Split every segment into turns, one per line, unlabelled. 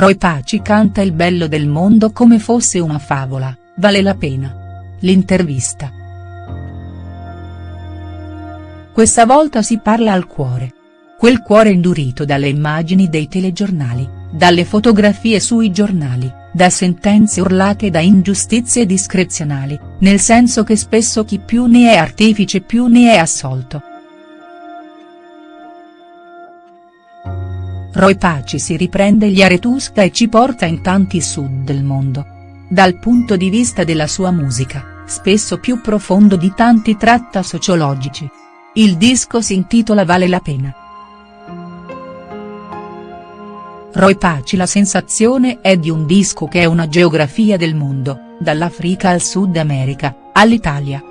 Roy Paci canta il bello del mondo come fosse una favola, vale la pena. L'intervista. Questa volta si parla al cuore. Quel cuore indurito dalle immagini dei telegiornali, dalle fotografie sui giornali, da sentenze urlate da ingiustizie discrezionali, nel senso che spesso chi più ne è artefice più ne è assolto. Roy Paci si riprende gli Aretusca e ci porta in tanti sud del mondo. Dal punto di vista della sua musica, spesso più profondo di tanti tratta sociologici. Il disco si intitola Vale la pena. Roy Paci La sensazione è di un disco che è una geografia del mondo, dall'Africa al Sud America, all'Italia.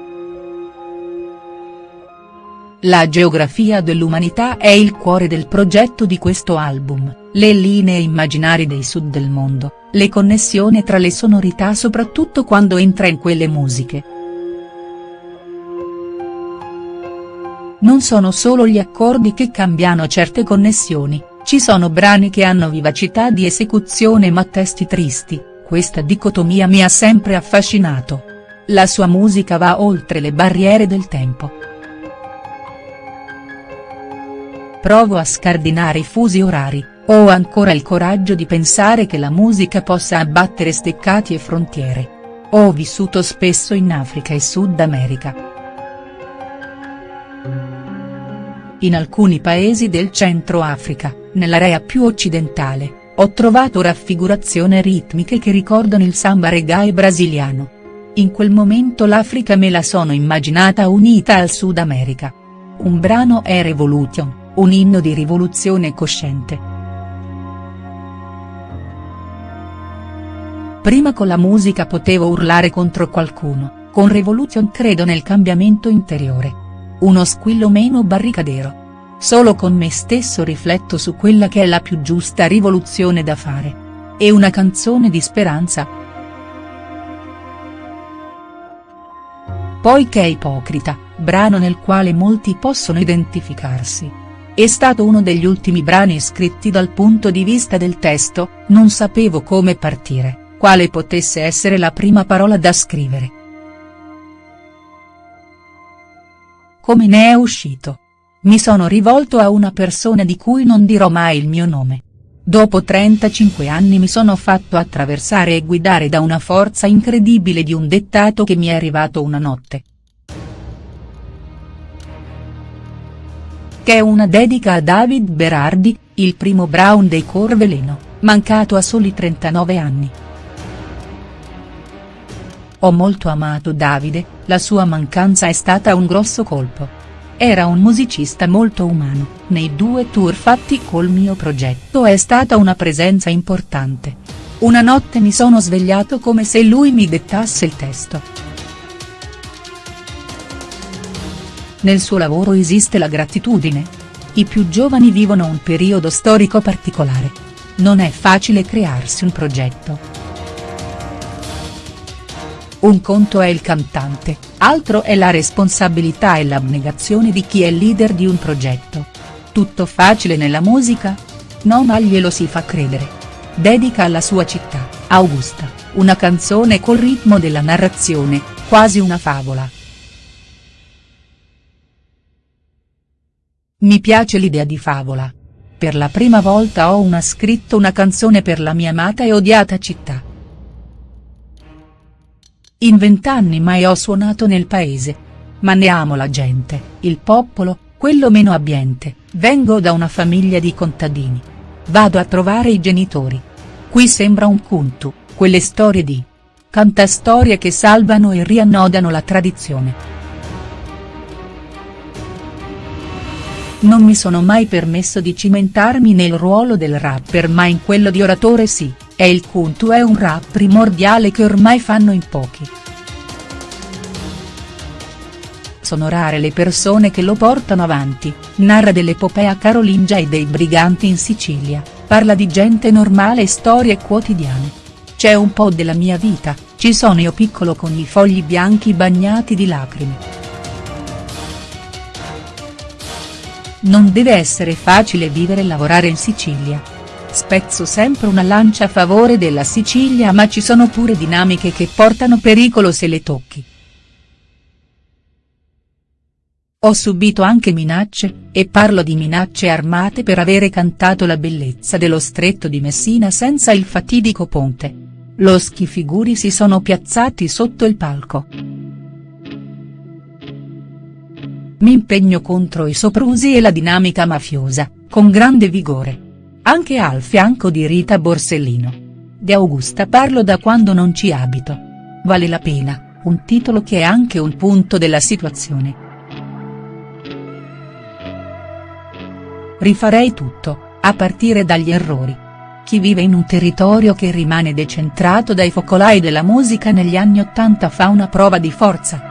La geografia dell'umanità è il cuore del progetto di questo album, le linee immaginari dei sud del mondo, le connessioni tra le sonorità soprattutto quando entra in quelle musiche. Non sono solo gli accordi che cambiano certe connessioni, ci sono brani che hanno vivacità di esecuzione ma testi tristi, questa dicotomia mi ha sempre affascinato. La sua musica va oltre le barriere del tempo. Provo a scardinare i fusi orari, ho ancora il coraggio di pensare che la musica possa abbattere steccati e frontiere. Ho vissuto spesso in Africa e Sud America. In alcuni paesi del centro Africa, nell'area più occidentale, ho trovato raffigurazioni ritmiche che ricordano il samba reggae brasiliano. In quel momento l'Africa me la sono immaginata unita al Sud America. Un brano è Revolution un inno di rivoluzione cosciente. Prima con la musica potevo urlare contro qualcuno, con Revolution credo nel cambiamento interiore. Uno squillo meno barricadero. Solo con me stesso rifletto su quella che è la più giusta rivoluzione da fare. E una canzone di speranza. Poi che è ipocrita, brano nel quale molti possono identificarsi. È stato uno degli ultimi brani scritti dal punto di vista del testo, non sapevo come partire, quale potesse essere la prima parola da scrivere. Come ne è uscito? Mi sono rivolto a una persona di cui non dirò mai il mio nome. Dopo 35 anni mi sono fatto attraversare e guidare da una forza incredibile di un dettato che mi è arrivato una notte. Che è una dedica a David Berardi, il primo Brown dei Corveleno, mancato a soli 39 anni. Ho molto amato Davide, la sua mancanza è stata un grosso colpo. Era un musicista molto umano, nei due tour fatti col mio progetto è stata una presenza importante. Una notte mi sono svegliato come se lui mi dettasse il testo. Nel suo lavoro esiste la gratitudine. I più giovani vivono un periodo storico particolare. Non è facile crearsi un progetto. Un conto è il cantante, altro è la responsabilità e l'abnegazione di chi è leader di un progetto. Tutto facile nella musica? No ma glielo si fa credere. Dedica alla sua città, Augusta, una canzone col ritmo della narrazione, quasi una favola. Mi piace l'idea di favola. Per la prima volta ho una scritto una canzone per la mia amata e odiata città. In vent'anni mai ho suonato nel paese. Ma ne amo la gente, il popolo, quello meno abbiente, vengo da una famiglia di contadini. Vado a trovare i genitori. Qui sembra un kuntu, quelle storie di. Cantastorie che salvano e riannodano la tradizione. Non mi sono mai permesso di cimentarmi nel ruolo del rapper ma in quello di oratore sì, e il Kuntu è un rap primordiale che ormai fanno in pochi. Sono rare le persone che lo portano avanti, narra dell'epopea carolingia e dei briganti in Sicilia, parla di gente normale e storie quotidiane. C'è un po' della mia vita, ci sono io piccolo con i fogli bianchi bagnati di lacrime. Non deve essere facile vivere e lavorare in Sicilia. Spezzo sempre una lancia a favore della Sicilia ma ci sono pure dinamiche che portano pericolo se le tocchi. Ho subito anche minacce, e parlo di minacce armate per avere cantato la bellezza dello stretto di Messina senza il fatidico ponte. Lo schifiguri si sono piazzati sotto il palco. Mi impegno contro i soprusi e la dinamica mafiosa, con grande vigore. Anche al fianco di Rita Borsellino. De Augusta parlo da quando non ci abito. Vale la pena, un titolo che è anche un punto della situazione. Rifarei tutto, a partire dagli errori. Chi vive in un territorio che rimane decentrato dai focolai della musica negli anni Ottanta fa una prova di forza.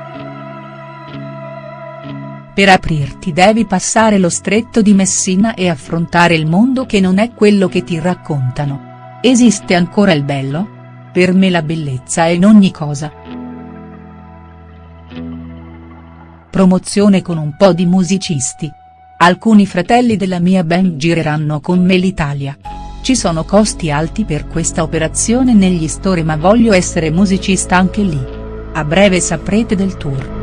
Per aprirti devi passare lo stretto di Messina e affrontare il mondo che non è quello che ti raccontano. Esiste ancora il bello? Per me la bellezza è in ogni cosa. Promozione con un po' di musicisti, Alcuni fratelli della mia band gireranno con me l'Italia. Ci sono costi alti per questa operazione negli store ma voglio essere musicista anche lì. A breve saprete del tour.